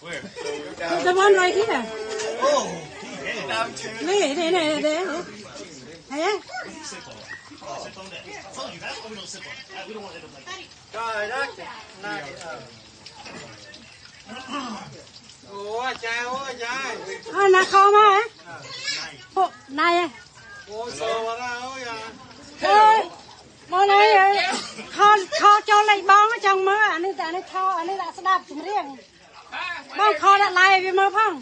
Where? The one right here. Oh, he Wait, there, there, there. Hey? Oh. Sit on that. I told you, that's why we don't sit want to hit him like that. No, knock it. Knock. ចាអូយចាយអូណាខមកហ៎ពុកណៃអូសវរ៉ាអូយ៉ាអើយមកណៃខនខចូលលេខបងចង់មើលអានេះតែអានេះខអានេះដាក់ស្ដាប់ចម្រៀងបងខដាក់ឡាយវាមើលផង